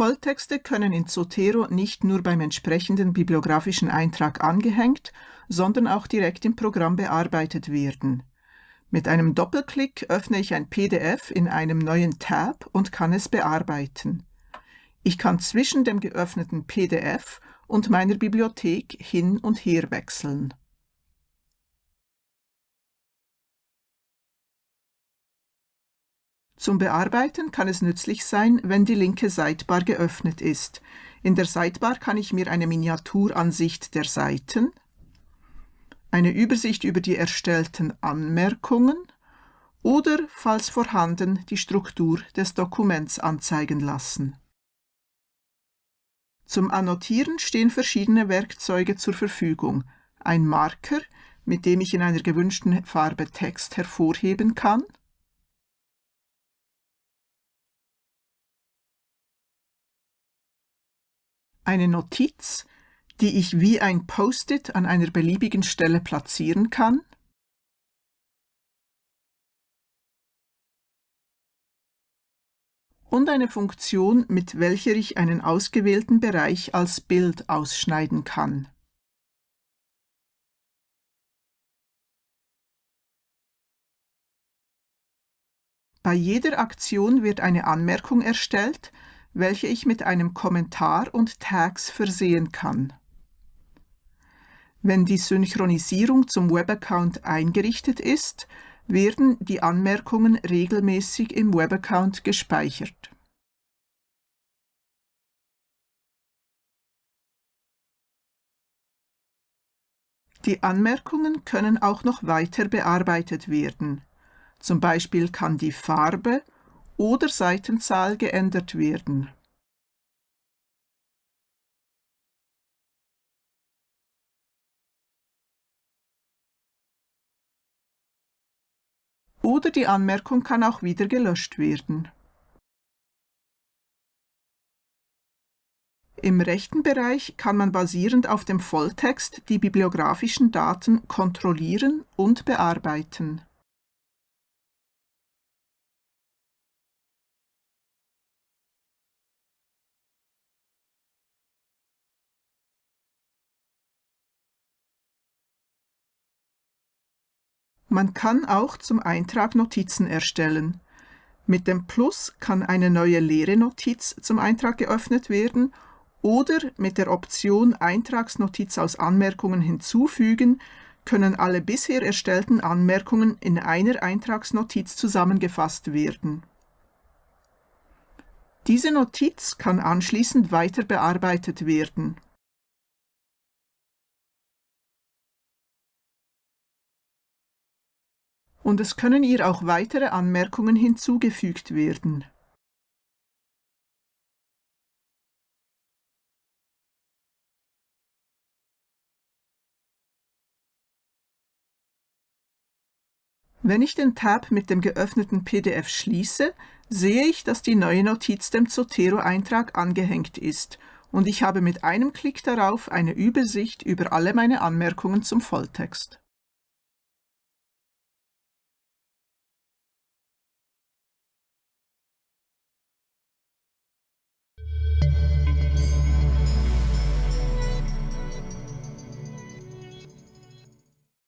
Volltexte können in Zotero nicht nur beim entsprechenden bibliografischen Eintrag angehängt, sondern auch direkt im Programm bearbeitet werden. Mit einem Doppelklick öffne ich ein PDF in einem neuen Tab und kann es bearbeiten. Ich kann zwischen dem geöffneten PDF und meiner Bibliothek hin und her wechseln. Zum Bearbeiten kann es nützlich sein, wenn die linke Sidebar geöffnet ist. In der Sidebar kann ich mir eine Miniaturansicht der Seiten, eine Übersicht über die erstellten Anmerkungen oder, falls vorhanden, die Struktur des Dokuments anzeigen lassen. Zum Annotieren stehen verschiedene Werkzeuge zur Verfügung. Ein Marker, mit dem ich in einer gewünschten Farbe Text hervorheben kann, eine Notiz, die ich wie ein Post-it an einer beliebigen Stelle platzieren kann, und eine Funktion, mit welcher ich einen ausgewählten Bereich als Bild ausschneiden kann. Bei jeder Aktion wird eine Anmerkung erstellt, welche ich mit einem Kommentar und Tags versehen kann. Wenn die Synchronisierung zum Webaccount eingerichtet ist, werden die Anmerkungen regelmäßig im Webaccount gespeichert. Die Anmerkungen können auch noch weiter bearbeitet werden. Zum Beispiel kann die Farbe oder Seitenzahl geändert werden. Oder die Anmerkung kann auch wieder gelöscht werden. Im rechten Bereich kann man basierend auf dem Volltext die bibliografischen Daten kontrollieren und bearbeiten. Man kann auch zum Eintrag Notizen erstellen. Mit dem Plus kann eine neue leere Notiz zum Eintrag geöffnet werden oder mit der Option Eintragsnotiz aus Anmerkungen hinzufügen können alle bisher erstellten Anmerkungen in einer Eintragsnotiz zusammengefasst werden. Diese Notiz kann anschließend weiter bearbeitet werden. Und es können ihr auch weitere Anmerkungen hinzugefügt werden. Wenn ich den Tab mit dem geöffneten PDF schließe, sehe ich, dass die neue Notiz dem Zotero-Eintrag angehängt ist und ich habe mit einem Klick darauf eine Übersicht über alle meine Anmerkungen zum Volltext.